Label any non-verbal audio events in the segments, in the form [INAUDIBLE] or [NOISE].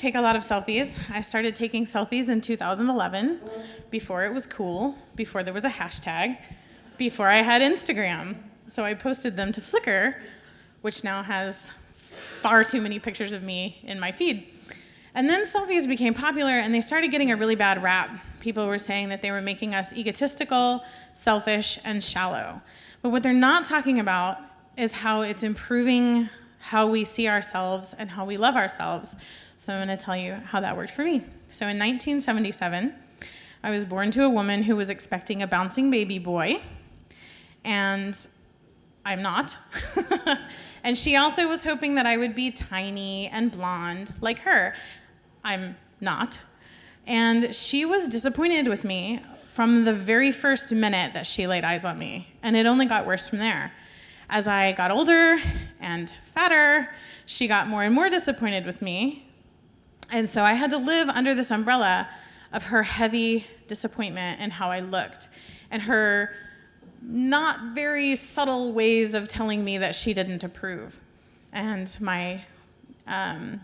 take a lot of selfies. I started taking selfies in 2011, before it was cool, before there was a hashtag, before I had Instagram. So I posted them to Flickr, which now has far too many pictures of me in my feed. And then selfies became popular and they started getting a really bad rap. People were saying that they were making us egotistical, selfish, and shallow. But what they're not talking about is how it's improving how we see ourselves and how we love ourselves. So I'm going to tell you how that worked for me. So in 1977, I was born to a woman who was expecting a bouncing baby boy, and I'm not. [LAUGHS] and she also was hoping that I would be tiny and blonde like her. I'm not. And she was disappointed with me from the very first minute that she laid eyes on me, and it only got worse from there. As I got older and fatter, she got more and more disappointed with me. And so I had to live under this umbrella of her heavy disappointment and how I looked, and her not very subtle ways of telling me that she didn't approve. And my um,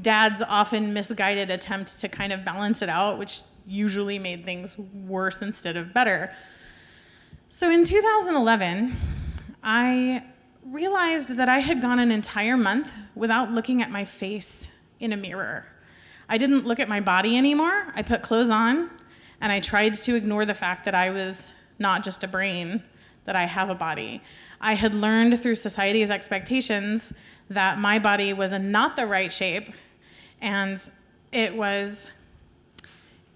dad's often misguided attempt to kind of balance it out, which usually made things worse instead of better. So in 2011, I realized that I had gone an entire month without looking at my face in a mirror. I didn't look at my body anymore. I put clothes on and I tried to ignore the fact that I was not just a brain, that I have a body. I had learned through society's expectations that my body was not the right shape and it was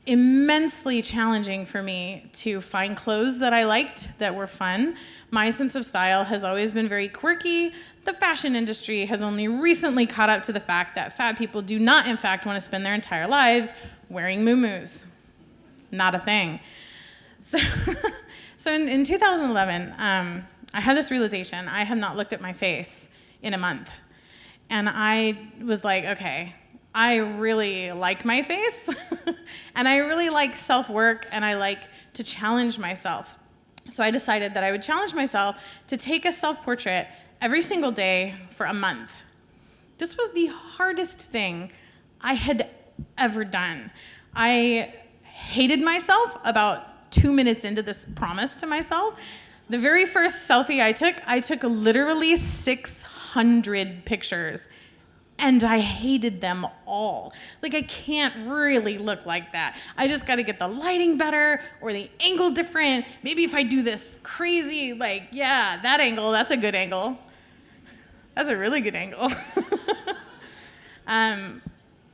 immensely challenging for me to find clothes that I liked that were fun. My sense of style has always been very quirky. The fashion industry has only recently caught up to the fact that fat people do not, in fact, want to spend their entire lives wearing muumuus. Not a thing. So, [LAUGHS] so in, in 2011, um, I had this realization I have not looked at my face in a month. And I was like, okay, I really like my face [LAUGHS] and I really like self-work and I like to challenge myself. So I decided that I would challenge myself to take a self-portrait every single day for a month. This was the hardest thing I had ever done. I hated myself about two minutes into this promise to myself. The very first selfie I took, I took literally 600 pictures and I hated them all. Like I can't really look like that. I just gotta get the lighting better or the angle different. Maybe if I do this crazy, like, yeah, that angle, that's a good angle. That's a really good angle. [LAUGHS] um,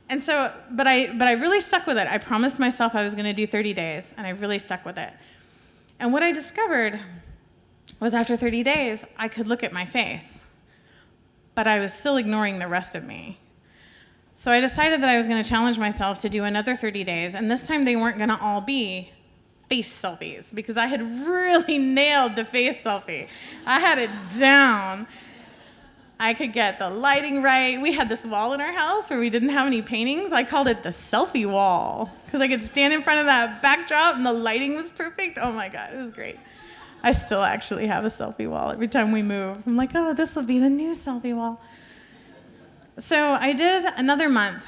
and so, but I, but I really stuck with it. I promised myself I was gonna do 30 days and I really stuck with it. And what I discovered was after 30 days, I could look at my face but I was still ignoring the rest of me. So I decided that I was going to challenge myself to do another 30 days, and this time they weren't going to all be face selfies because I had really [LAUGHS] nailed the face selfie. I had it down. I could get the lighting right. We had this wall in our house where we didn't have any paintings. I called it the selfie wall because I could stand in front of that backdrop and the lighting was perfect. Oh my God, it was great. I still actually have a selfie wall every time we move. I'm like, oh, this will be the new selfie wall. So I did another month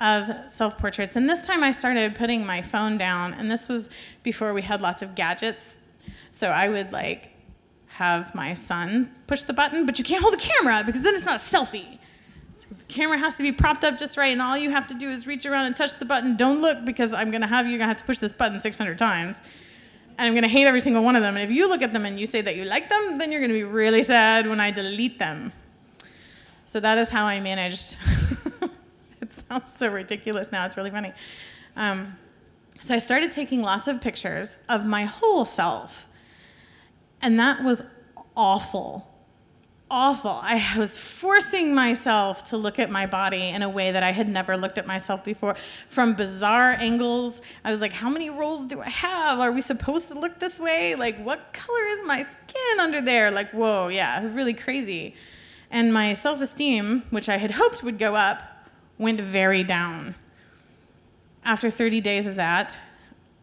of self-portraits, and this time I started putting my phone down, and this was before we had lots of gadgets. So I would like have my son push the button, but you can't hold the camera because then it's not a selfie. The camera has to be propped up just right, and all you have to do is reach around and touch the button. Don't look because I'm gonna have you gonna have to push this button 600 times and I'm gonna hate every single one of them. And if you look at them and you say that you like them, then you're gonna be really sad when I delete them. So that is how I managed. [LAUGHS] it sounds so ridiculous now, it's really funny. Um, so I started taking lots of pictures of my whole self. And that was awful awful. I was forcing myself to look at my body in a way that I had never looked at myself before from bizarre angles. I was like, how many rolls do I have? Are we supposed to look this way? Like, what color is my skin under there? Like, whoa, yeah, really crazy. And my self-esteem, which I had hoped would go up, went very down. After 30 days of that,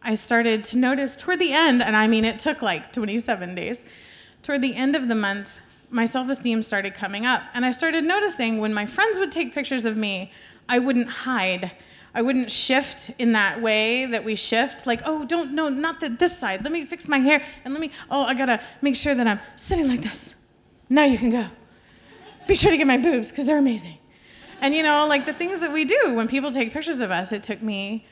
I started to notice toward the end, and I mean, it took like 27 days, toward the end of the month, my self-esteem started coming up. And I started noticing when my friends would take pictures of me, I wouldn't hide. I wouldn't shift in that way that we shift, like, oh, don't, no, not the, this side. Let me fix my hair and let me, oh, I gotta make sure that I'm sitting like this. Now you can go. Be sure to get my boobs because they're amazing. And you know, like the things that we do when people take pictures of us, it took me,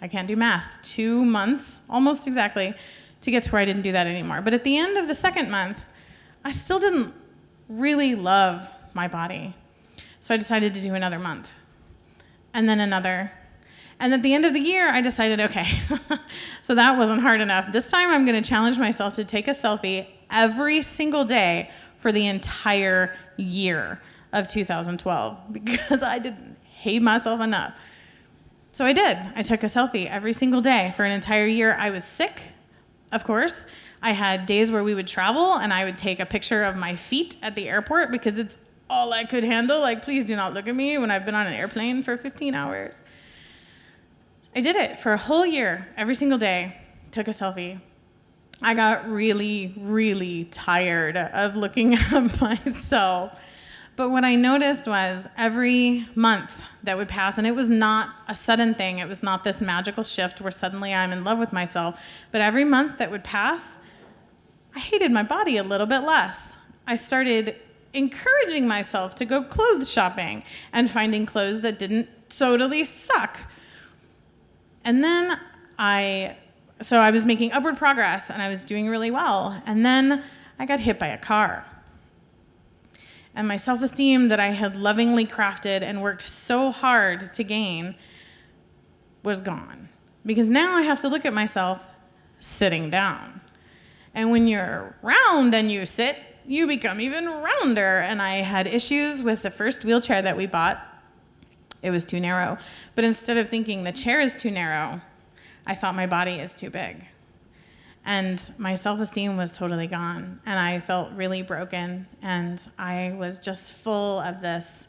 I can't do math, two months, almost exactly, to get to where I didn't do that anymore. But at the end of the second month, I still didn't really love my body. So I decided to do another month, and then another. And at the end of the year, I decided, okay, [LAUGHS] so that wasn't hard enough. This time I'm going to challenge myself to take a selfie every single day for the entire year of 2012 [LAUGHS] because I didn't hate myself enough. So I did. I took a selfie every single day for an entire year. I was sick, of course. I had days where we would travel and I would take a picture of my feet at the airport because it's all I could handle. Like, please do not look at me when I've been on an airplane for 15 hours. I did it for a whole year, every single day, took a selfie. I got really, really tired of looking [LAUGHS] at myself. But what I noticed was every month that would pass, and it was not a sudden thing, it was not this magical shift where suddenly I'm in love with myself, but every month that would pass, I hated my body a little bit less. I started encouraging myself to go clothes shopping and finding clothes that didn't totally suck. And then I, so I was making upward progress and I was doing really well. And then I got hit by a car. And my self esteem that I had lovingly crafted and worked so hard to gain was gone. Because now I have to look at myself sitting down. And when you're round and you sit, you become even rounder. And I had issues with the first wheelchair that we bought. It was too narrow. But instead of thinking the chair is too narrow, I thought my body is too big. And my self esteem was totally gone. And I felt really broken. And I was just full of this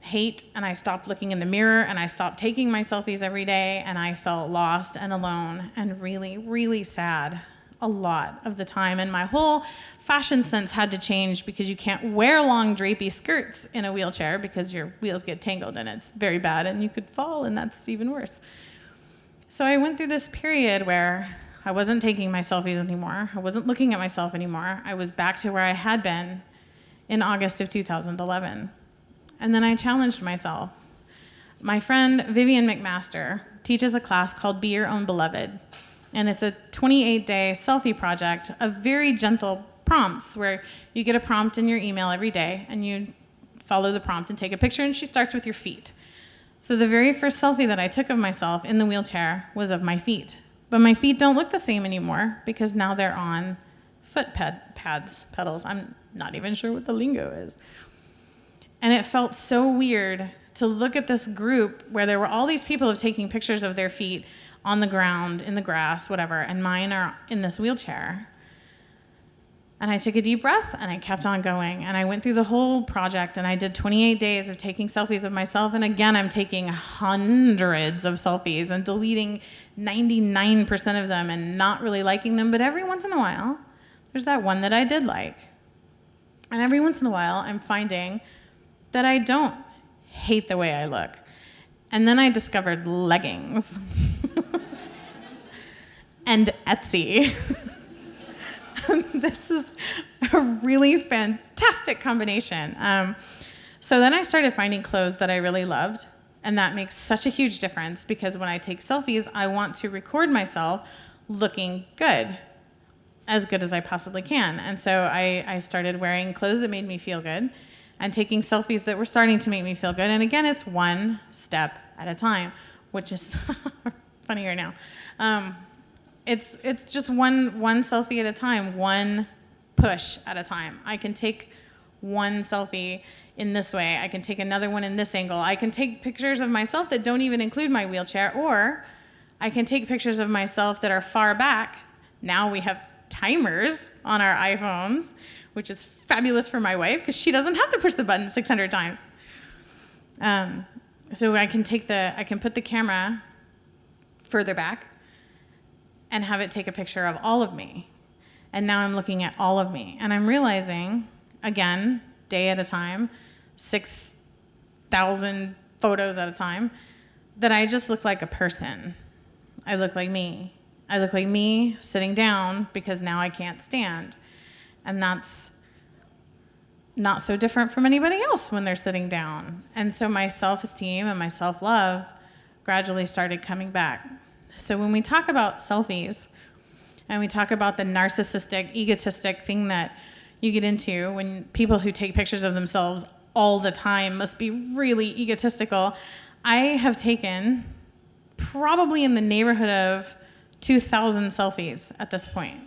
hate. And I stopped looking in the mirror and I stopped taking my selfies every day. And I felt lost and alone and really, really sad a lot of the time. And my whole fashion sense had to change because you can't wear long, drapey skirts in a wheelchair because your wheels get tangled and it's very bad and you could fall, and that's even worse. So I went through this period where I wasn't taking my selfies anymore. I wasn't looking at myself anymore. I was back to where I had been in August of 2011. And then I challenged myself. My friend Vivienne McMaster teaches a class called Be Your Own Beloved. And it's a 28 day selfie project of very gentle prompts where you get a prompt in your email every day and you follow the prompt and take a picture, and she starts with your feet. So the very first selfie that I took of myself in the wheelchair was of my feet. But my feet don't look the same anymore because now they're on foot pad, pads, pedals. I'm not even sure what the lingo is. And it felt so weird to look at this group where there were all these people of taking pictures of their feet on the ground, in the grass, whatever, and mine are in this wheelchair. And I took a deep breath and I kept on going. And I went through the whole project and I did 28 days of taking selfies of myself. And again, I'm taking hundreds of selfies and deleting 99% of them and not really liking them. But every once in a while, there's that one that I did like. And every once in a while, I'm finding that I don't hate the way I look. And then I discovered leggings [LAUGHS] and Etsy. [LAUGHS] this is a really fantastic combination. Um, so then I started finding clothes that I really loved, and that makes such a huge difference because when I take selfies, I want to record myself looking good, as good as I possibly can. And so I, I started wearing clothes that made me feel good and taking selfies that were starting to make me feel good. And again, it's one step at a time, which is [LAUGHS] funnier now. Um, it's it's just one one selfie at a time, one push at a time. I can take one selfie in this way. I can take another one in this angle. I can take pictures of myself that don't even include my wheelchair, or I can take pictures of myself that are far back. Now we have timers on our iPhones, which is fabulous for my wife because she doesn't have to push the button 600 times. Um, so I can take the, I can put the camera further back and have it take a picture of all of me. And now I'm looking at all of me. And I'm realizing, again, day at a time, six thousand photos at a time that I just look like a person. I look like me. I look like me sitting down because now I can't stand. And that's not so different from anybody else when they're sitting down. And so my self esteem and my self love gradually started coming back. So when we talk about selfies and we talk about the narcissistic, egotistic thing that you get into when people who take pictures of themselves all the time must be really egotistical, I have taken probably in the neighborhood of 2,000 selfies at this point.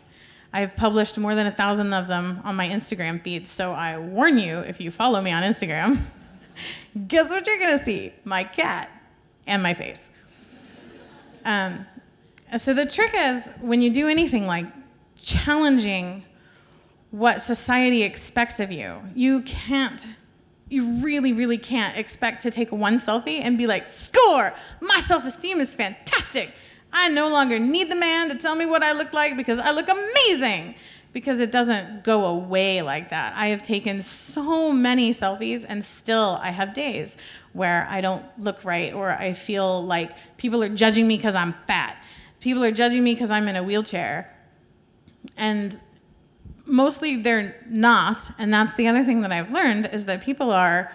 I've published more than a thousand of them on my Instagram feed, so I warn you if you follow me on Instagram, [LAUGHS] guess what you're gonna see? My cat and my face. Um, so the trick is when you do anything like challenging what society expects of you, you can't you really, really can't expect to take one selfie and be like, score! My self esteem is fantastic. I no longer need the man to tell me what I look like because I look amazing. Because it doesn't go away like that. I have taken so many selfies and still I have days where I don't look right or I feel like people are judging me because I'm fat. People are judging me because I'm in a wheelchair. And mostly they're not. And that's the other thing that I've learned is that people are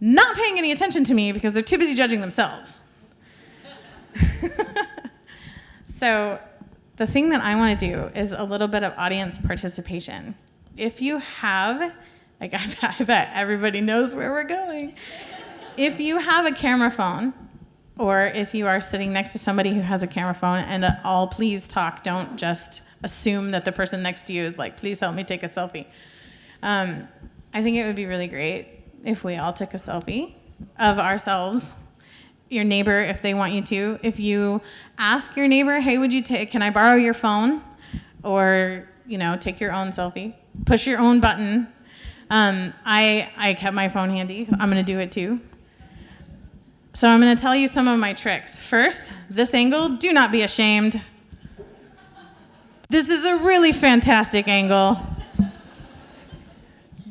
not paying any attention to me because they're too busy judging themselves. [LAUGHS] so the thing that I want to do is a little bit of audience participation. If you have, like [LAUGHS] I bet everybody knows where we're going. If you have a camera phone, or if you are sitting next to somebody who has a camera phone, and all please talk, don't just assume that the person next to you is like, please help me take a selfie. Um, I think it would be really great if we all took a selfie of ourselves, your neighbor, if they want you to. If you ask your neighbor, hey, would you take, can I borrow your phone? Or, you know, take your own selfie, push your own button. Um, I, I kept my phone handy. I'm going to do it too. So I'm going to tell you some of my tricks. First, this angle, do not be ashamed. This is a really fantastic angle.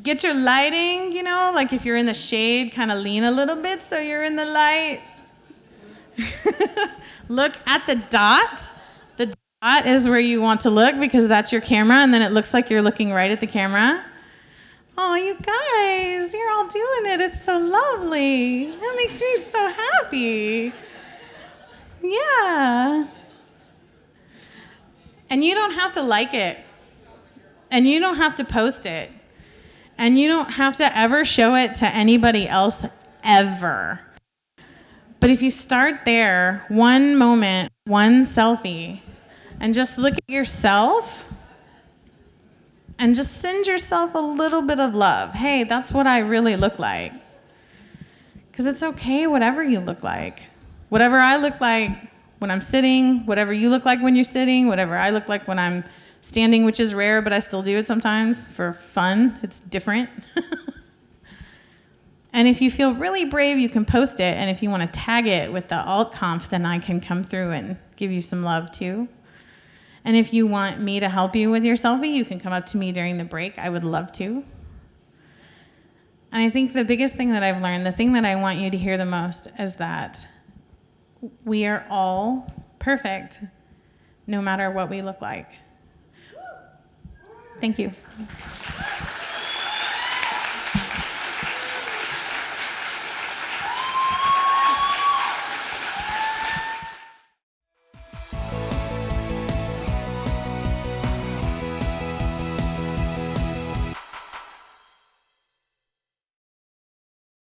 Get your lighting, you know, like if you're in the shade, kind of lean a little bit so you're in the light. [LAUGHS] look at the dot. The dot is where you want to look because that's your camera, and then it looks like you're looking right at the camera. Oh, you guys, you're all doing it. It's so lovely. That makes me so happy. Yeah. And you don't have to like it. And you don't have to post it. And you don't have to ever show it to anybody else ever. But if you start there, one moment, one selfie, and just look at yourself and just send yourself a little bit of love. Hey, that's what I really look like. Because it's okay, whatever you look like. Whatever I look like, when I'm sitting, whatever you look like when you're sitting, whatever I look like when I'm standing, which is rare, but I still do it sometimes for fun. It's different. [LAUGHS] and if you feel really brave, you can post it. And if you want to tag it with the AltConf, then I can come through and give you some love too. And if you want me to help you with your selfie, you can come up to me during the break. I would love to. And I think the biggest thing that I've learned, the thing that I want you to hear the most, is that we are all perfect no matter what we look like. Thank you.